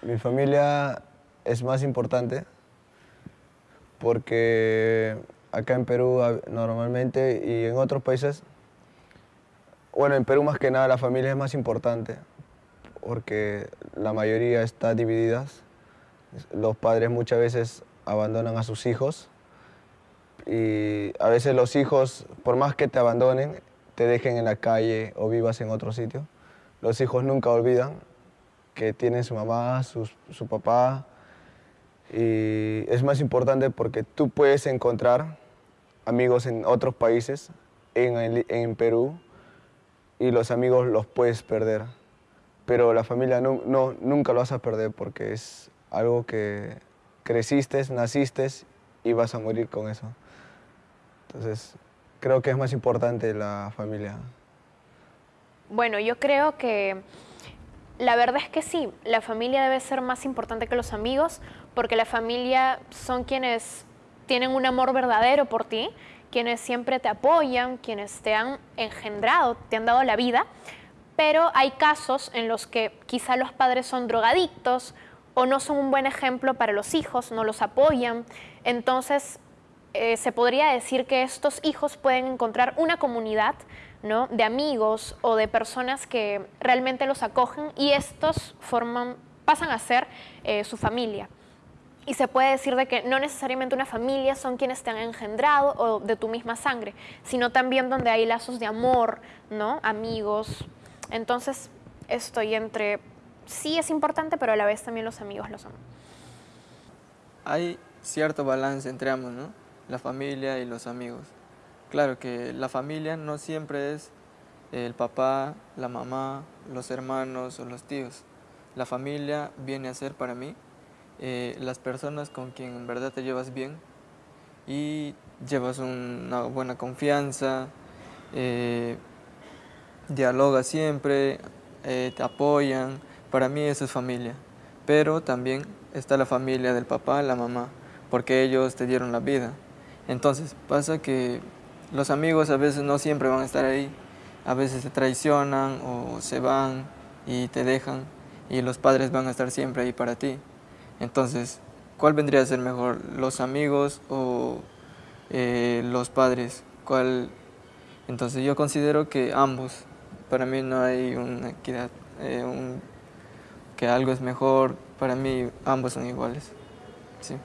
Mi familia es más importante porque acá en Perú normalmente y en otros países, bueno, en Perú más que nada la familia es más importante porque la mayoría está dividida. Los padres muchas veces abandonan a sus hijos y a veces los hijos, por más que te abandonen, te dejen en la calle o vivas en otro sitio, los hijos nunca olvidan que tienen su mamá, su, su papá, y es más importante porque tú puedes encontrar amigos en otros países, en, en Perú, y los amigos los puedes perder. Pero la familia no, no, nunca lo vas a perder porque es algo que creciste, naciste y vas a morir con eso. Entonces, creo que es más importante la familia. Bueno, yo creo que la verdad es que sí, la familia debe ser más importante que los amigos porque la familia son quienes tienen un amor verdadero por ti, quienes siempre te apoyan, quienes te han engendrado, te han dado la vida, pero hay casos en los que quizá los padres son drogadictos o no son un buen ejemplo para los hijos, no los apoyan, entonces eh, se podría decir que estos hijos pueden encontrar una comunidad ¿no? de amigos o de personas que realmente los acogen y estos forman, pasan a ser eh, su familia. Y se puede decir de que no necesariamente una familia son quienes te han engendrado o de tu misma sangre, sino también donde hay lazos de amor, ¿no? amigos. Entonces estoy entre, sí es importante, pero a la vez también los amigos lo son. Hay cierto balance entre ambos, ¿no? La familia y los amigos. Claro que la familia no siempre es el papá, la mamá, los hermanos o los tíos. La familia viene a ser para mí eh, las personas con quien en verdad te llevas bien y llevas una buena confianza, eh, dialogas siempre, eh, te apoyan. Para mí eso es familia. Pero también está la familia del papá, la mamá, porque ellos te dieron la vida. Entonces pasa que los amigos a veces no siempre van a estar ahí, a veces te traicionan o se van y te dejan y los padres van a estar siempre ahí para ti. Entonces, ¿cuál vendría a ser mejor, los amigos o eh, los padres? ¿Cuál? Entonces yo considero que ambos, para mí no hay una equidad, eh, que algo es mejor, para mí ambos son iguales. Sí.